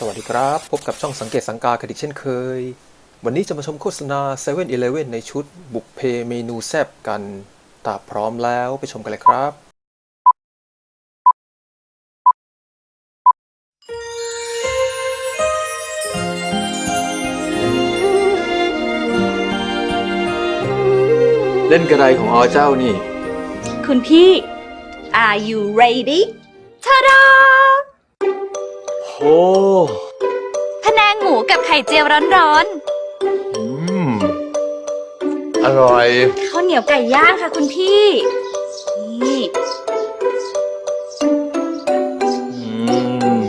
สวัสดีครับ พบกับช่องสังเกตสังกากันอีเช่นเคย วันนี้จะมาชมโฆษณา7 e เ e ่ e อในชุดบุกเพเมนูแซบกันถ้าพร้อมแล้วไปชมกันเลยครับ เล่นกระไดของอเจ้านี่ คุณพี่ Are you ready ทาดา โอ้พะแนงหมูกับไข่เจียวร้อนอืมอร่อย ๆข้าวเหนียวไก่ย่างค่ะคุณพี่ นี่อืม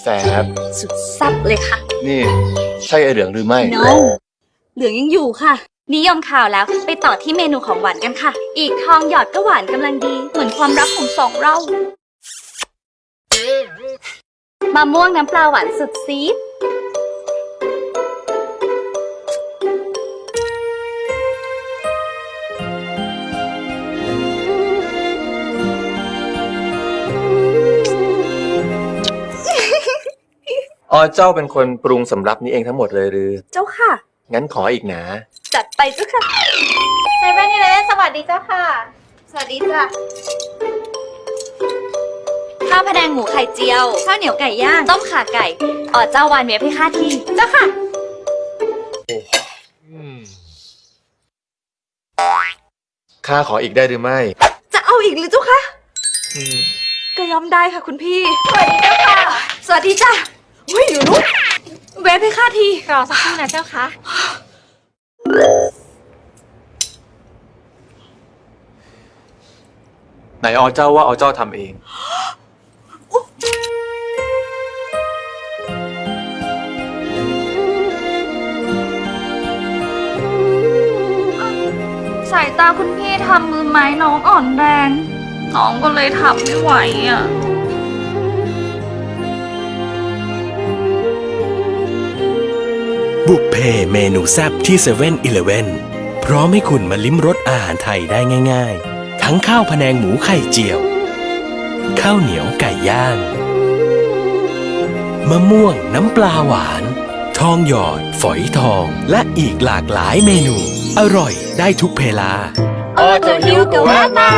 แสบ สุดซับเลยค่ะ นี่ใช่ไอเหลืองหรือไม่ no เหลืองยังอยู่ค่ะ นิยมข่าวแล้วไปต่อที่เมนูของหวานกันค่ะ อีกทองหยอดก็หวานกำลังดี เหมือนความรักของสองเรามะม่วงน้ำปลาหวานสุดซีดอ๋อเจ้าเป็นคนปรุงสำรับนี้เองทั้งหมดเลยหรือ เจ้าค่ะ งั้นขออีกนะ จัดไปเจ้าค่ะเซเว่นอีเลฟสวัสดีเจ้าค่ะ สวัสดีจ้ะข้าวพะแนงหมูไข่เจียว ข้าวเหนียวไก่ย่าง ต้มข่าไก่อ๋อเจ้าวานเมียพี่ค่าที เจ้าค่ะ ข้าขออีกได้หรือไม่ จะเอาอีกหรือเจ้าคะอืมก็ยอมได้ค่ะคุณพี่ สวัสดีเจ้าค่ะ สวัสดีจ้ะอุ้ยอยู่นู้นเวฟพี่ค่าที รอสักครู่นะเจ้าค่ะ ไหนอ๋อเจ้าว่าอ๋อเจ้าทำเอง สายตาคุณพี่ทำมือไม้น้องอ่อนแรง น้องก็เลยทำไม่ไหวอะบุกเพเมนูแซบที่7 e เ e ่ e อพร้อมให้คุณมาลิ้มรสอาหารไทยได้ง่าย ๆ ทั้งข้าวพะแนงหมูไข่เจียว ข้าวเหนียวไก่ย่าง มะม่วงน้ำปลาหวาน ทองหยอด ฝอยทองและอีกหลากหลายเมนู อร่อยได้ทุกเพลาอ๋อจะหิวก็แวะมา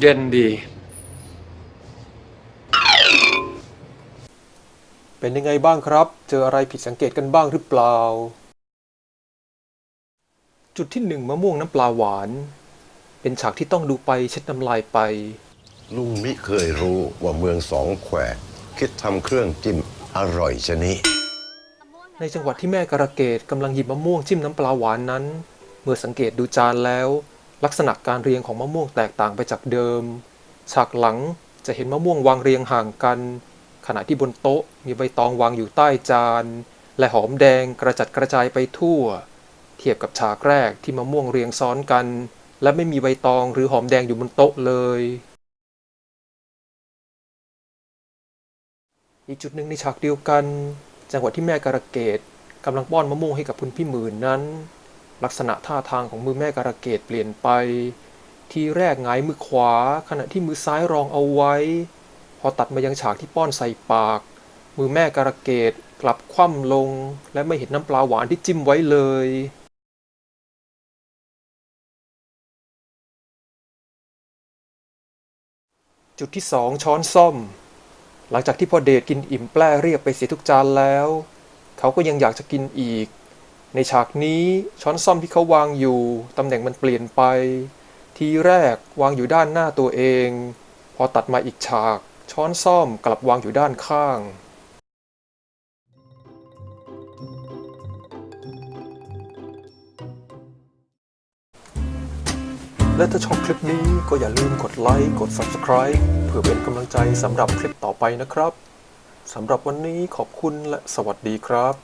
เย็นดี เป็นยังไงบ้างครับ เจออะไรผิดสังเกตกันบ้างหรือเปล่า จุดที่หนึ่งมะม่วงน้ำปลาหวาน เป็นฉากที่ต้องดูไปเช็ดน้ำลายไป ลุงมิเคยรู้ว่าเมืองสองแคว คิดทำเครื่องจิ้มอร่อยชนี้ในจังหวัดที่แม่กระเกดกำลังหยิบมะม่วงจิ้มน้ำปลาหวานนั้น เมื่อสังเกตดูจานแล้ว ลักษณะการเรียงของมะม่วงแตกต่างไปจากเดิม ฉากหลังจะเห็นมะม่วงวางเรียงห่างกัน ขณะที่บนโต๊ะมีใบตองวางอยู่ใต้จาน และหอมแดงกระจัดกระจายไปทั่ว เทียบกับฉากแรกที่มะม่วงเรียงซ้อนกัน และไม่มีใบตองหรือหอมแดงอยู่บนโต๊ะเลย อีกจุดหนึ่งในฉากเดียวกัน จังหวะที่แม่การะเกดกำลังป้อนมะม่วงให้กับคุณพี่หมื่นนั้น ลักษณะท่าทางของมือแม่การะเกดเปลี่ยนไป ทีแรกหงายมือขวา ขณะที่มือซ้ายรองเอาไว้ พอตัดมายังฉากที่ป้อนใส่ปาก มือแม่การะเกดกลับคว่ำลง และไม่เห็นน้ำปลาหวานที่จิ้มไว้เลยจุดที่สองช้อนส้อม หลังจากที่พ่อเดทกินอิ่มแปร่เรียบไปเสียทุกจานแล้ว เขาก็ยังอยากจะกินอีก ในฉากนี้ช้อนซ่อมที่เขาวางอยู่ตำแหน่งมันเปลี่ยนไป ทีแรกวางอยู่ด้านหน้าตัวเอง พอตัดมาอีกฉาก ช้อนซ่อมกลับวางอยู่ด้านข้าง และถ้าชอบคลิปนี้ก็อย่าลืมกดไลค์ กด Subscribe เพื่อเป็นกำลังใจสำหรับคลิปต่อไปนะครับ สำหรับวันนี้ขอบคุณและสวัสดีครับ